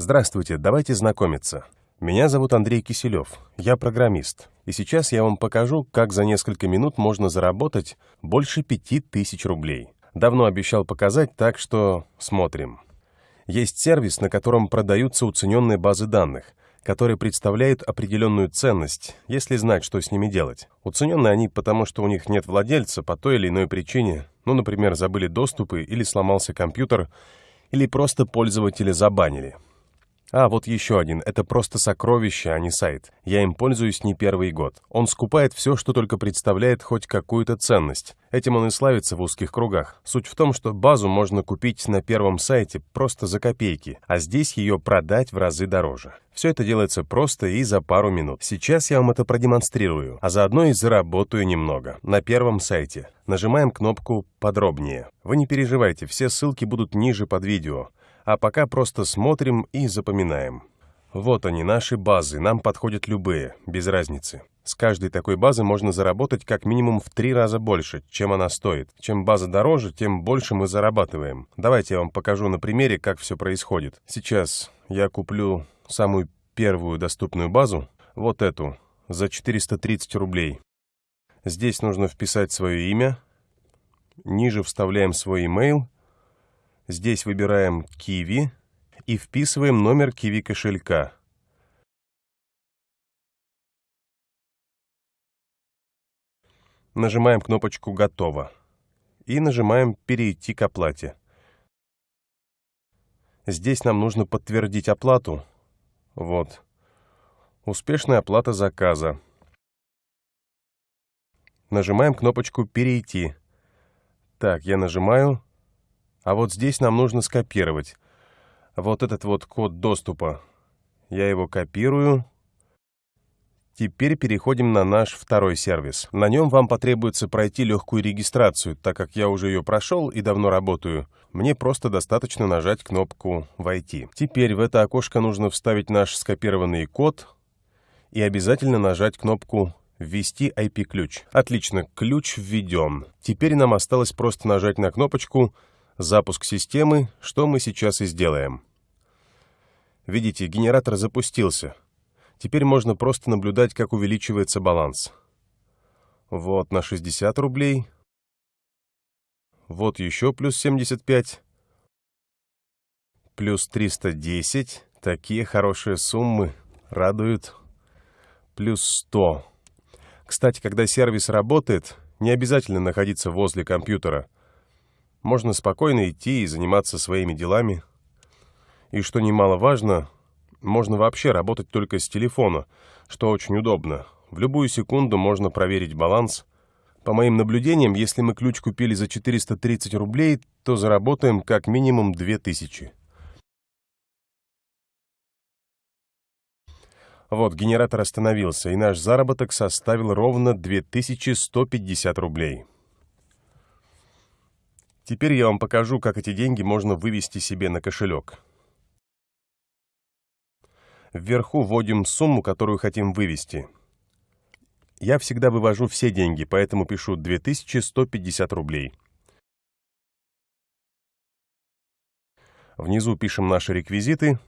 Здравствуйте, давайте знакомиться. Меня зовут Андрей Киселев, я программист. И сейчас я вам покажу, как за несколько минут можно заработать больше 5000 рублей. Давно обещал показать, так что смотрим. Есть сервис, на котором продаются уцененные базы данных, которые представляют определенную ценность, если знать, что с ними делать. Уцененные они потому, что у них нет владельца по той или иной причине, ну, например, забыли доступы или сломался компьютер, или просто пользователи забанили. А, вот еще один. Это просто сокровище, а не сайт. Я им пользуюсь не первый год. Он скупает все, что только представляет хоть какую-то ценность. Этим он и славится в узких кругах. Суть в том, что базу можно купить на первом сайте просто за копейки, а здесь ее продать в разы дороже. Все это делается просто и за пару минут. Сейчас я вам это продемонстрирую, а заодно и заработаю немного. На первом сайте. Нажимаем кнопку «Подробнее». Вы не переживайте, все ссылки будут ниже под видео а пока просто смотрим и запоминаем. Вот они, наши базы, нам подходят любые, без разницы. С каждой такой базы можно заработать как минимум в три раза больше, чем она стоит. Чем база дороже, тем больше мы зарабатываем. Давайте я вам покажу на примере, как все происходит. Сейчас я куплю самую первую доступную базу, вот эту, за 430 рублей. Здесь нужно вписать свое имя, ниже вставляем свой email Здесь выбираем Kiwi и вписываем номер Kiwi кошелька. Нажимаем кнопочку «Готово» и нажимаем «Перейти к оплате». Здесь нам нужно подтвердить оплату. Вот. Успешная оплата заказа. Нажимаем кнопочку «Перейти». Так, я нажимаю а вот здесь нам нужно скопировать. Вот этот вот код доступа. Я его копирую. Теперь переходим на наш второй сервис. На нем вам потребуется пройти легкую регистрацию, так как я уже ее прошел и давно работаю. Мне просто достаточно нажать кнопку «Войти». Теперь в это окошко нужно вставить наш скопированный код и обязательно нажать кнопку «Ввести IP-ключ». Отлично, ключ введен. Теперь нам осталось просто нажать на кнопочку запуск системы, что мы сейчас и сделаем. Видите, генератор запустился. Теперь можно просто наблюдать, как увеличивается баланс. Вот на 60 рублей. Вот еще плюс 75. Плюс 310. Такие хорошие суммы. Радуют. Плюс 100. Кстати, когда сервис работает, не обязательно находиться возле компьютера – можно спокойно идти и заниматься своими делами. И что немаловажно, можно вообще работать только с телефона, что очень удобно. В любую секунду можно проверить баланс. По моим наблюдениям, если мы ключ купили за 430 рублей, то заработаем как минимум 2000. Вот, генератор остановился, и наш заработок составил ровно 2150 рублей. Теперь я вам покажу, как эти деньги можно вывести себе на кошелек. Вверху вводим сумму, которую хотим вывести. Я всегда вывожу все деньги, поэтому пишу 2150 рублей. Внизу пишем наши реквизиты.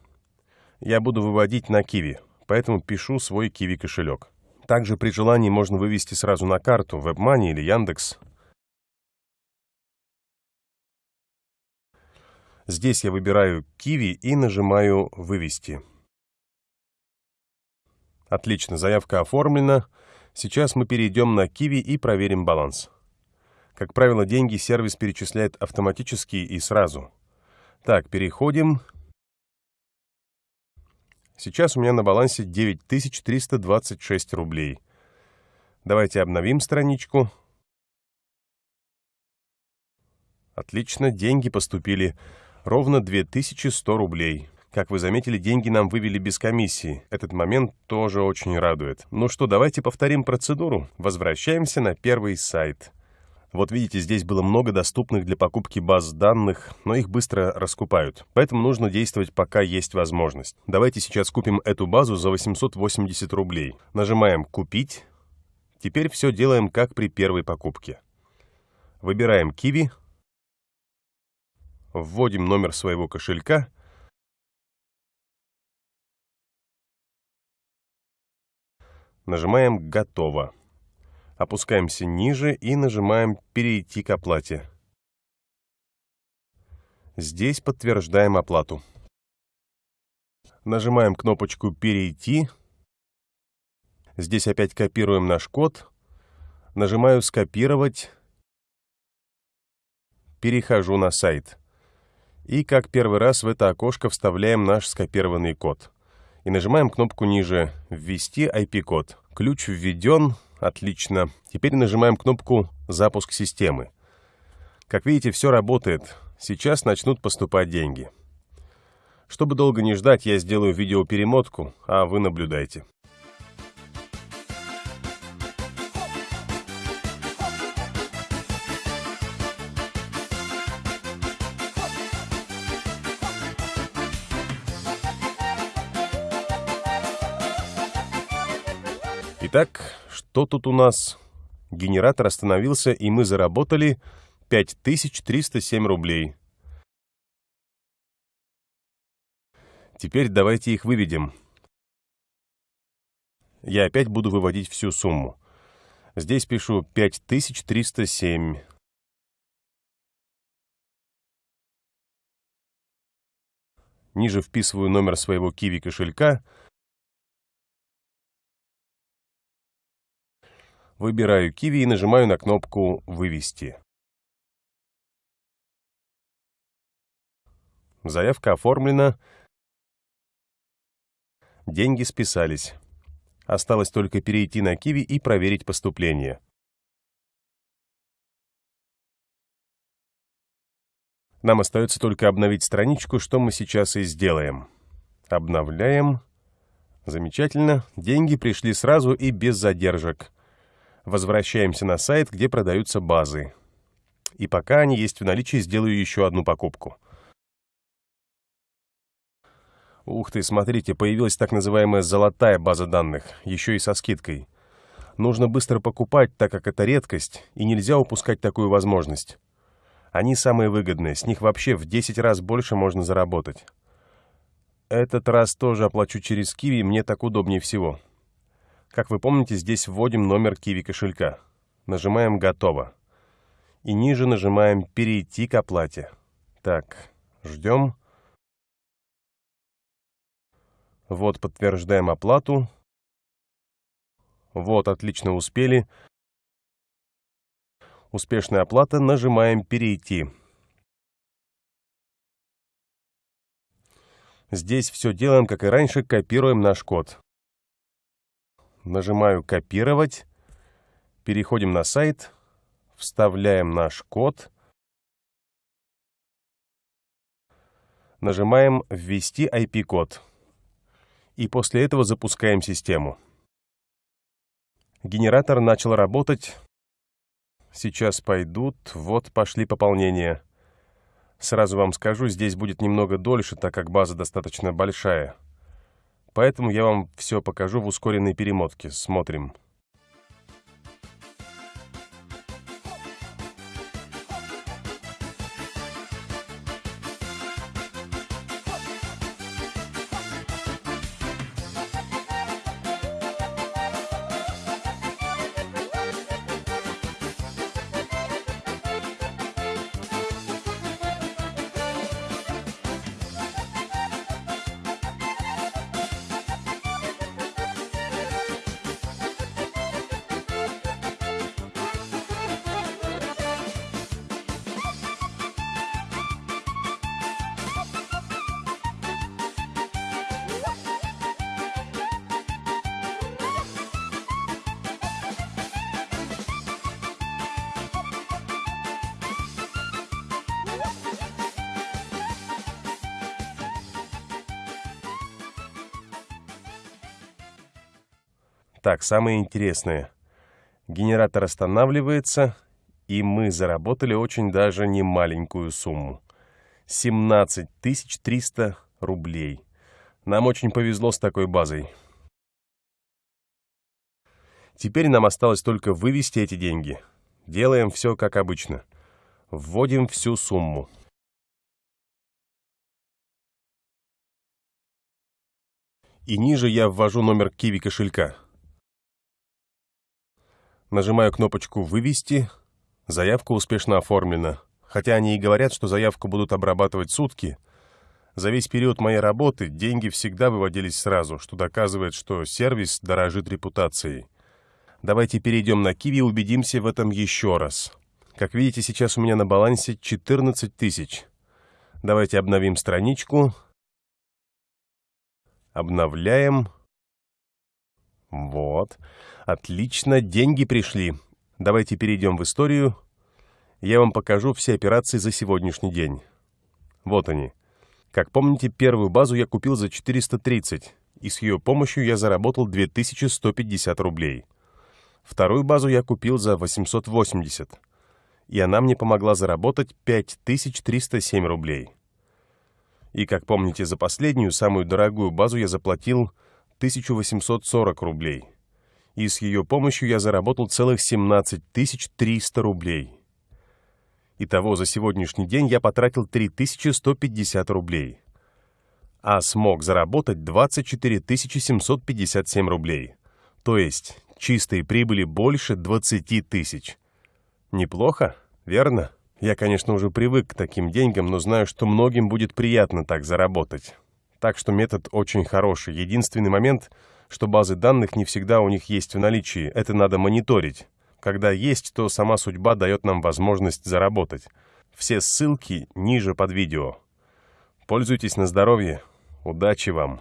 Я буду выводить на Киви, поэтому пишу свой Киви кошелек. Также при желании можно вывести сразу на карту, WebMoney или Яндекс. Здесь я выбираю «Киви» и нажимаю «Вывести». Отлично, заявка оформлена. Сейчас мы перейдем на Киви и проверим баланс. Как правило, деньги сервис перечисляет автоматически и сразу. Так, переходим. Сейчас у меня на балансе 9326 рублей. Давайте обновим страничку. Отлично, деньги поступили ровно 2100 рублей. Как вы заметили, деньги нам вывели без комиссии. Этот момент тоже очень радует. Ну что, давайте повторим процедуру. Возвращаемся на первый сайт. Вот видите, здесь было много доступных для покупки баз данных, но их быстро раскупают. Поэтому нужно действовать, пока есть возможность. Давайте сейчас купим эту базу за 880 рублей. Нажимаем «Купить». Теперь все делаем, как при первой покупке. Выбираем «Киви», вводим номер своего кошелька, нажимаем «Готово». Опускаемся ниже и нажимаем «Перейти к оплате». Здесь подтверждаем оплату. Нажимаем кнопочку «Перейти». Здесь опять копируем наш код. Нажимаю «Скопировать». Перехожу на сайт. И как первый раз в это окошко вставляем наш скопированный код. И нажимаем кнопку ниже «Ввести IP-код». Ключ введен. Отлично. Теперь нажимаем кнопку «Запуск системы». Как видите, все работает. Сейчас начнут поступать деньги. Чтобы долго не ждать, я сделаю видеоперемотку, а вы наблюдайте. Итак, что тут у нас? Генератор остановился, и мы заработали 5307 рублей. Теперь давайте их выведем. Я опять буду выводить всю сумму. Здесь пишу 5307. Ниже вписываю номер своего Kiwi кошелька. Выбираю Kiwi и нажимаю на кнопку «Вывести». Заявка оформлена. Деньги списались. Осталось только перейти на Киви и проверить поступление. Нам остается только обновить страничку, что мы сейчас и сделаем. Обновляем. Замечательно. Деньги пришли сразу и без задержек. Возвращаемся на сайт, где продаются базы. И пока они есть в наличии, сделаю еще одну покупку. Ух ты, смотрите, появилась так называемая золотая база данных, еще и со скидкой. Нужно быстро покупать, так как это редкость, и нельзя упускать такую возможность. Они самые выгодные, с них вообще в 10 раз больше можно заработать. Этот раз тоже оплачу через Киви, мне так удобнее всего. Как вы помните, здесь вводим номер Киви кошелька. Нажимаем «Готово». И ниже нажимаем «Перейти к оплате». Так, ждем. Вот подтверждаем оплату. Вот, отлично успели. Успешная оплата. Нажимаем «Перейти». Здесь все делаем, как и раньше, копируем наш код. Нажимаю «Копировать». Переходим на сайт. Вставляем наш код. Нажимаем «Ввести IP-код» и после этого запускаем систему. Генератор начал работать. Сейчас пойдут. Вот пошли пополнения. Сразу вам скажу, здесь будет немного дольше, так как база достаточно большая. Поэтому я вам все покажу в ускоренной перемотке. Смотрим. Так, самое интересное. Генератор останавливается, и мы заработали очень даже не маленькую сумму. 17 300 рублей. Нам очень повезло с такой базой. Теперь нам осталось только вывести эти деньги. Делаем все как обычно. Вводим всю сумму. И ниже я ввожу номер Киви кошелька. Нажимаю кнопочку «Вывести». Заявка успешно оформлена. Хотя они и говорят, что заявку будут обрабатывать сутки, за весь период моей работы деньги всегда выводились сразу, что доказывает, что сервис дорожит репутацией. Давайте перейдем на Киви и убедимся в этом еще раз. Как видите, сейчас у меня на балансе 14 тысяч. Давайте обновим страничку. Обновляем. Вот. Отлично, деньги пришли. Давайте перейдем в историю. Я вам покажу все операции за сегодняшний день. Вот они. Как помните, первую базу я купил за 430, и с ее помощью я заработал 2150 рублей. Вторую базу я купил за 880, и она мне помогла заработать 5307 рублей. И, как помните, за последнюю, самую дорогую базу я заплатил 1840 рублей. И с ее помощью я заработал целых 17 300 рублей. Итого за сегодняшний день я потратил 3150 рублей. А смог заработать 24 757 рублей. То есть чистой прибыли больше 20 тысяч. Неплохо, верно? Я, конечно, уже привык к таким деньгам, но знаю, что многим будет приятно так заработать. Так что метод очень хороший. Единственный момент, что базы данных не всегда у них есть в наличии. Это надо мониторить. Когда есть, то сама судьба дает нам возможность заработать. Все ссылки ниже под видео. Пользуйтесь на здоровье. Удачи вам!